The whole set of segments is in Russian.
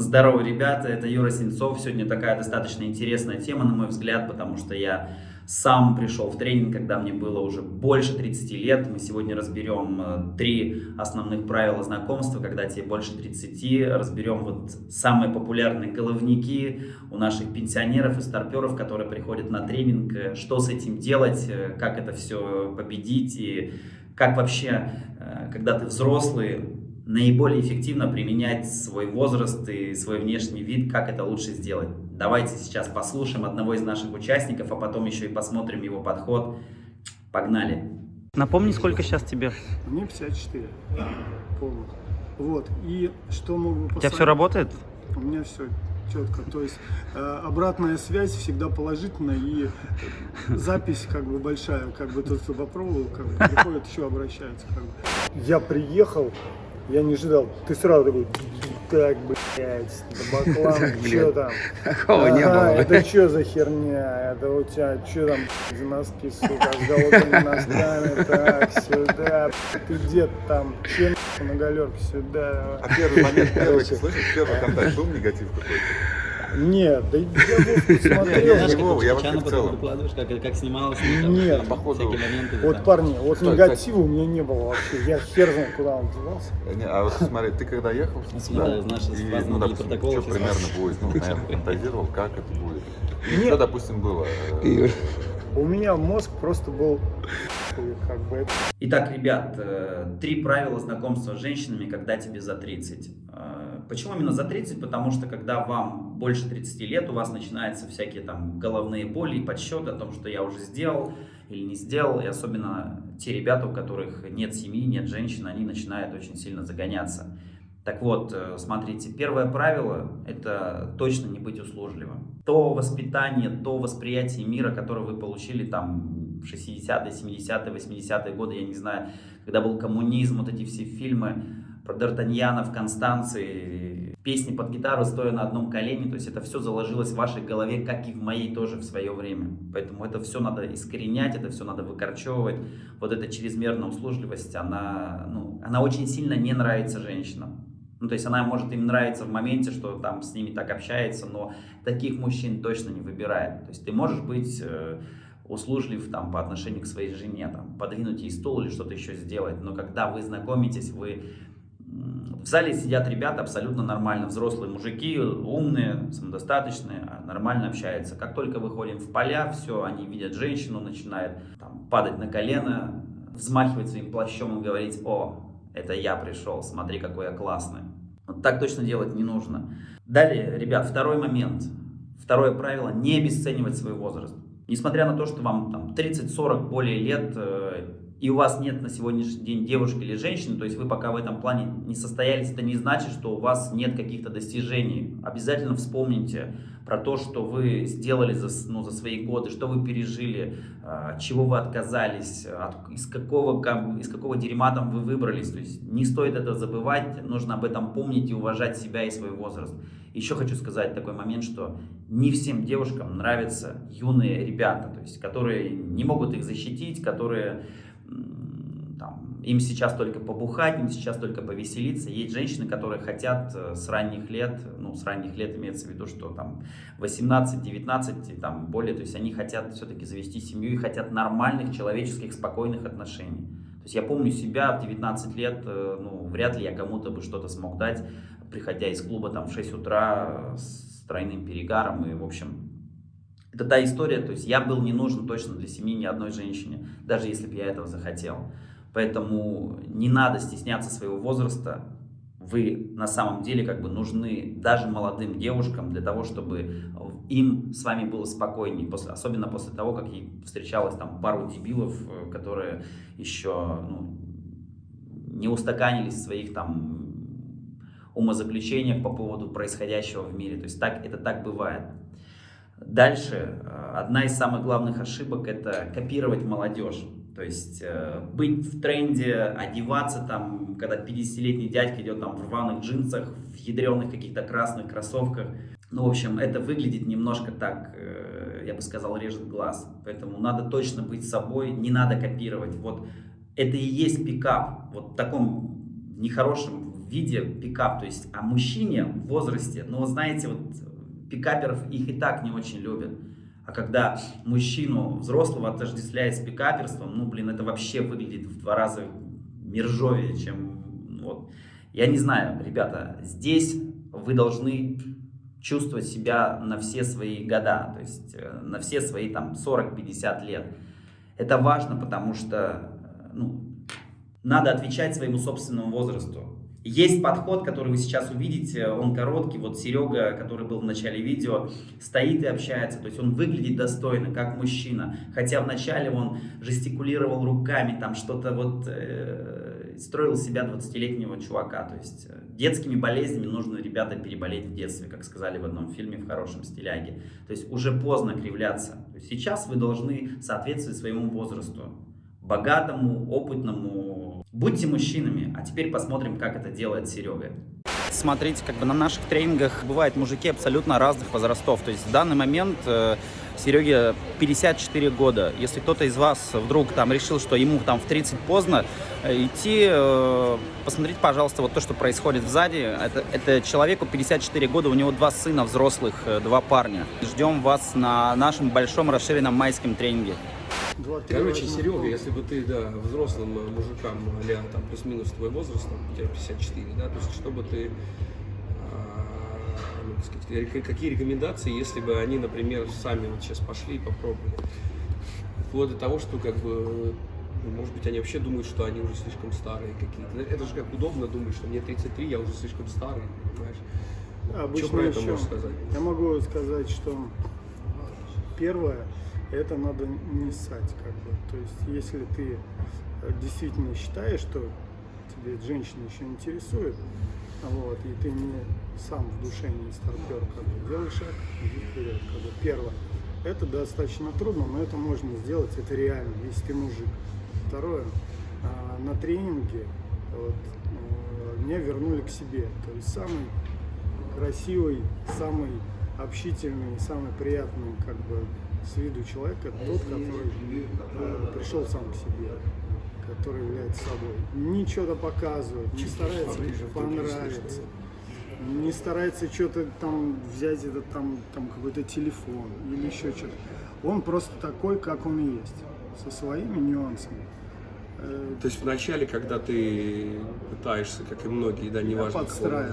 Здорово, ребята, это Юра Сенцов. Сегодня такая достаточно интересная тема, на мой взгляд, потому что я сам пришел в тренинг, когда мне было уже больше 30 лет. Мы сегодня разберем э, три основных правила знакомства, когда тебе больше 30. Разберем вот самые популярные головники у наших пенсионеров и старперов, которые приходят на тренинг. Э, что с этим делать, э, как это все победить и как вообще, когда ты взрослый, наиболее эффективно применять свой возраст и свой внешний вид, как это лучше сделать. Давайте сейчас послушаем одного из наших участников, а потом еще и посмотрим его подход. Погнали! Напомни, сколько сейчас тебе? Мне 54 полных. Вот, и что могу посоветовать? У тебя все работает? У меня все четко. То есть э, обратная связь всегда положительная и запись как бы большая, как бы тот, кто попробовал, как бы приходит, еще обращается. Как бы. Я приехал, я не ожидал. Ты сразу такой, так, блядь, баклан, что там? Такого не было. Это что за херня? Это у тебя что там за носки, сука, с голодными носками? Так, сюда. Ты где там? Чем на галерке? Сюда. А первый момент, первый, слышишь, первый контакт был негатив какой-то? Нет, да я Вовку смотрел. Знаешь, как я вообще в целом. выкладываешь, как, как снималось, Нет, там, походу, всякие моменты. Вот, да. парни, вот Стой, негатива у меня не было вообще. Я хер знаю, куда он девался. Не, а вот смотри, ты когда ехал сюда, да, знаешь, и, ну, допустим, что примерно будет, ну, наверное, фантазировал, как это будет. И что, допустим, было? У меня мозг просто был как бы. Итак, ребят, э, три правила знакомства с женщинами, когда тебе за 30. Э, почему именно за 30? Потому что когда вам больше 30 лет, у вас начинаются всякие там головные боли и подсчеты о том, что я уже сделал или не сделал. И особенно те ребята, у которых нет семьи, нет женщин, они начинают очень сильно загоняться. Так вот, э, смотрите, первое правило – это точно не быть услужливым. То воспитание, то восприятие мира, которое вы получили там в 60-е, 70-е, 80-е годы, я не знаю, когда был коммунизм, вот эти все фильмы про Д'Артаньяна в Констанции, песни под гитару, стоя на одном колене, то есть это все заложилось в вашей голове, как и в моей тоже в свое время. Поэтому это все надо искоренять, это все надо выкорчевывать. Вот эта чрезмерная услужливость, она, ну, она очень сильно не нравится женщинам. Ну, то есть она может им нравиться в моменте, что там с ними так общается, но таких мужчин точно не выбирает. То есть ты можешь быть э, услужлив там по отношению к своей жене, там, подвинуть ей стул или что-то еще сделать, но когда вы знакомитесь, вы в зале сидят ребята абсолютно нормально, взрослые мужики, умные, самодостаточные, а нормально общаются. Как только выходим в поля, все, они видят женщину, начинают там, падать на колено, взмахивать своим плащом и говорить, о, это я пришел, смотри, какой я классный. Вот так точно делать не нужно. Далее, ребят, второй момент. Второе правило – не обесценивать свой возраст. Несмотря на то, что вам там 30-40 более лет, э, и у вас нет на сегодняшний день девушки или женщины, то есть вы пока в этом плане не состоялись, это не значит, что у вас нет каких-то достижений. Обязательно вспомните про то, что вы сделали за, ну, за свои годы, что вы пережили, а, чего вы отказались, от, из, какого, из какого дерьма там вы выбрались. То есть не стоит это забывать, нужно об этом помнить и уважать себя и свой возраст. Еще хочу сказать такой момент, что не всем девушкам нравятся юные ребята, то есть которые не могут их защитить, которые там, им сейчас только побухать, им сейчас только повеселиться. Есть женщины, которые хотят э, с ранних лет, ну, с ранних лет имеется в виду, что там 18-19 и там более, то есть они хотят все-таки завести семью и хотят нормальных, человеческих, спокойных отношений. То есть я помню себя в 19 лет, э, ну, вряд ли я кому-то бы что-то смог дать, приходя из клуба там в 6 утра с тройным перегаром и, в общем, это та история, то есть я был не нужен точно для семьи ни одной женщине, даже если бы я этого захотел. Поэтому не надо стесняться своего возраста. Вы на самом деле как бы нужны даже молодым девушкам для того, чтобы им с вами было спокойнее. После, особенно после того, как ей встречалось там пару дебилов, э, которые еще ну, не устаканились в своих там умозаключениях по поводу происходящего в мире. То есть так, это так бывает. Дальше, э, одна из самых главных ошибок – это копировать молодежь. То есть э, быть в тренде, одеваться там, когда 50-летний дядька идет там в рваных джинсах, в ядреных каких-то красных кроссовках. Ну, в общем, это выглядит немножко так, э, я бы сказал, режет глаз. Поэтому надо точно быть собой, не надо копировать. Вот это и есть пикап. Вот в таком нехорошем виде пикап, то есть о мужчине в возрасте, но знаете, вот пикаперов их и так не очень любят. А когда мужчину взрослого отождествляет с пикаперством, ну, блин, это вообще выглядит в два раза мержовее, чем вот. Я не знаю, ребята, здесь вы должны чувствовать себя на все свои года, то есть э, на все свои там 40-50 лет. Это важно, потому что ну, надо отвечать своему собственному возрасту. Есть подход, который вы сейчас увидите, он короткий, вот Серега, который был в начале видео, стоит и общается, то есть он выглядит достойно, как мужчина, хотя вначале он жестикулировал руками, там что-то вот э, строил себя 20-летнего чувака, то есть э, детскими болезнями нужно, ребята, переболеть в детстве, как сказали в одном фильме в хорошем стиляге, то есть уже поздно кривляться, сейчас вы должны соответствовать своему возрасту, богатому, опытному. Будьте мужчинами. А теперь посмотрим, как это делает Серега. Смотрите, как бы на наших тренингах бывают мужики абсолютно разных возрастов. То есть в данный момент э, Сереге 54 года. Если кто-то из вас вдруг там решил, что ему там в 30 поздно, э, идти, э, посмотрите, пожалуйста, вот то, что происходит сзади. Это, это человеку 54 года, у него два сына взрослых, э, два парня. Ждем вас на нашем большом расширенном майском тренинге. Короче, Серега, если бы ты, да, взрослым э, мужикам, а там, плюс-минус твой возраст, там, у тебя 54, да, то есть, чтобы ты, а, ну, сказать, какие рекомендации, если бы они, например, сами вот сейчас пошли и попробовали, вплоть до того, что, как бы, ну, может быть, они вообще думают, что они уже слишком старые какие-то. Это же как удобно думать, что мне 33, я уже слишком старый, понимаешь? Обычно что про это еще, можешь сказать? Я могу сказать, что первое, это надо не ссать, как бы. То есть, если ты э, действительно считаешь, что тебе женщина еще интересует, вот, и ты не сам в душе не старпер, как бы, делай шаг, иди вперед, как бы. Первое, это достаточно трудно, но это можно сделать, это реально, если ты мужик. Второе, а, на тренинге вот, э, меня вернули к себе, то есть самый красивый, самый общительный, самый приятный, как бы, с виду человека тот, который э, пришел сам к себе, который является собой. Ничего-то показывает, не старается понравиться, не старается что-то там взять этот там, там какой-то телефон или еще что-то. Он просто такой, как он есть, со своими нюансами. Э, То есть вначале, когда ты пытаешься, как и многие, да, неважно какого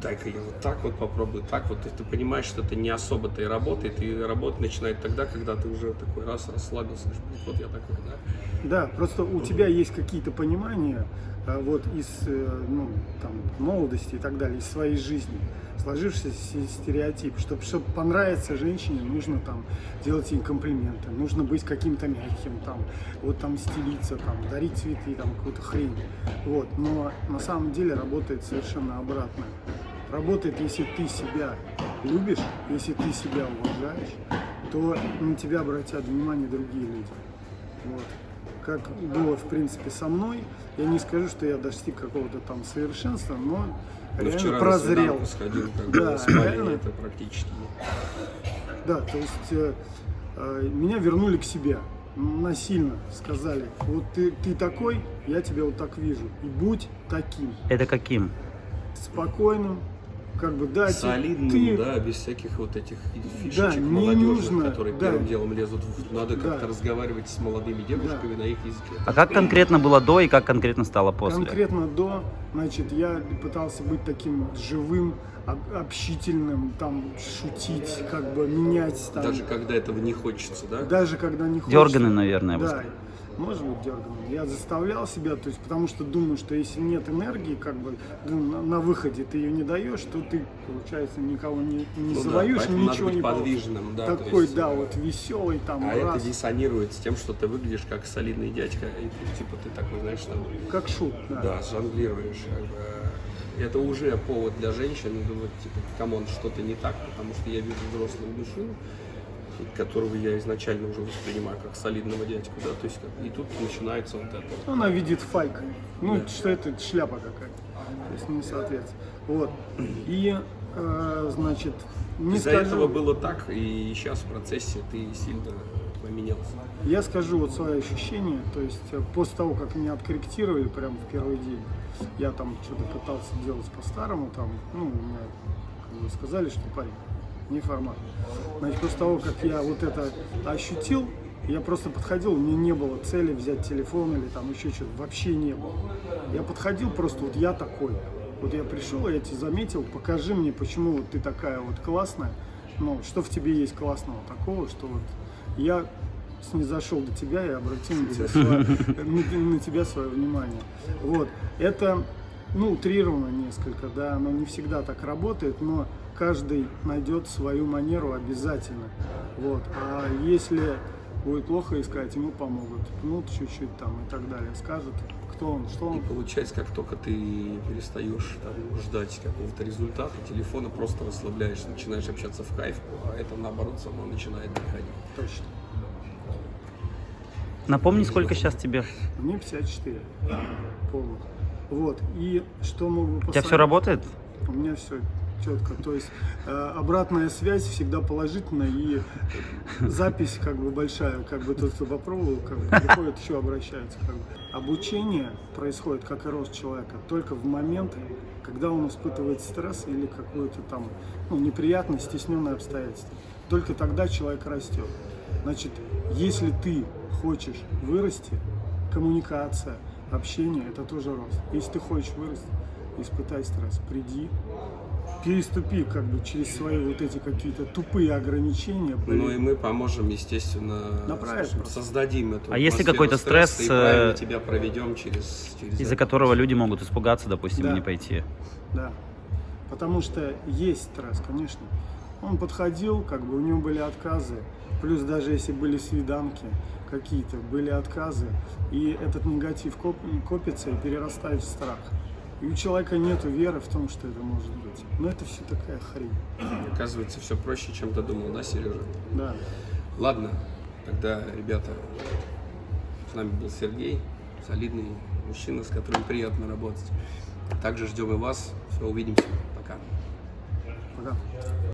дай-ка я вот так вот попробую, так вот, и ты понимаешь, что это не особо-то и работает, и работать начинает тогда, когда ты уже такой раз расслабился, вот я такой, да. Да, просто у тебя есть какие-то понимания а, вот из э, ну, там, молодости и так далее, из своей жизни, сложившийся стереотип, чтобы, чтобы понравиться женщине, нужно там делать ей комплименты, нужно быть каким-то мягким, там, вот там стелиться, там, дарить цветы, там, какую-то хрень. Вот. Но на самом деле работает совершенно обратно. Работает, если ты себя любишь, если ты себя уважаешь, то на тебя обратят внимание другие люди. Вот как было, в принципе, со мной. Я не скажу, что я достиг какого-то там совершенства, но ну, реально вчера прозрел. сходил, как да, реально. это практически. Да, то есть э, э, меня вернули к себе насильно сказали, вот ты, ты такой, я тебя вот так вижу, и будь таким, Это каким? спокойным, как бы дать Солидным, ты, да, без всяких вот этих фишечек Да, не молодежных, нужно, которые да. первым делом лезут. В... Надо Да. как-то разговаривать с молодыми девушками на их языке. А как конкретно было до и как конкретно стало после? Конкретно до, значит, я пытался быть таким живым, об- общительным, там, шутить, как бы менять, там, Даже когда этого не хочется, да? даже когда не хочется. Дерганый, наверное, я бы Да, сказал. Может быть дерганым. Я заставлял себя, то есть, потому что думаю, что если нет энергии, как бы, ну, на, на выходе ты ее не даешь, то ты, получается, никого не, не Ну да, завоюешь, надо ничего быть не подвижным, да. Такой, есть, да, э, вот веселый, там, А раз, это диссонирует с тем, что ты выглядишь как солидный дядька, и ты, типа ты такой, знаешь, там, как шут, да. да, жонглируешь. как бы. Это уже повод для женщин думать, типа, come on, что-то не так, потому что я вижу взрослого мужчину, которого я изначально уже воспринимаю как солидного дядьку, да, то есть как- и тут начинается вот это. Она видит файк. Ну, Да. что это шляпа какая-то. То есть не соответствует. Вот. И, э, значит, не Из-за скажу, этого было так, и сейчас в процессе ты сильно поменялся. я скажу вот свои ощущения. То есть э, после того, как меня откорректировали прямо в первый день, я там что-то пытался делать по-старому, там, ну, как бы сказали, что парень, не формат. Значит, после того, как я вот это ощутил, я просто подходил, меня не было цели взять телефон или там еще что-то, вообще не было. Я подходил просто, вот я такой. Вот я пришел, я тебя заметил, покажи мне, почему вот ты такая вот классная, ну, что в тебе есть классного такого, что вот я снизошел до тебя и обратил на тебя свое, на, на тебя свое внимание. Вот. Это, ну, утрировано несколько, да, оно не всегда так работает, но каждый найдет свою манеру обязательно. Вот. А если будет плохо искать, ему помогут. Ну, чуть-чуть там и так далее. Скажут, кто он, что И он. получается, как только ты перестаешь там, ждать какого-то результата, телефона просто расслабляешь, начинаешь общаться в кайф, а это наоборот само начинает доходить. Точно. Напомни, сколько сейчас тебе? Мне 54 полных. Вот. И что могу У тебя все посоветовать? работает? У меня все четко. То есть э, обратная связь всегда положительная и запись как бы большая, как бы тот, кто попробовал, как бы приходит, еще обращается. Как бы. Обучение происходит, как и рост человека, только в моменты, когда он испытывает стресс или какое-то там ну, неприятное, стесненное обстоятельство. Только тогда человек растет. Значит, если ты хочешь вырасти, коммуникация, общение – это тоже рост. Если ты хочешь вырасти, испытай стресс, приди, переступи как бы через свои вот эти какие-то тупые ограничения. блин. Ну и мы поможем, естественно, просто. создадим эту А если какой-то стресс, и правильно э, тебя проведем через, через Из-за это. которого люди могут испугаться, допустим, Да. и не пойти. Да. Потому что есть стресс, конечно. Он подходил, как бы у него были отказы. Плюс даже если были свиданки какие-то, были отказы. И этот негатив коп- копится и перерастает в страх. И у человека нет веры в том, что это может быть. Но это все такая хрень. Оказывается, все проще, чем ты думал, да, Сережа? Да. Ладно, тогда, ребята, с нами был Сергей, солидный мужчина, с которым приятно работать. Также ждем и вас. Все, увидимся. Пока. Пока.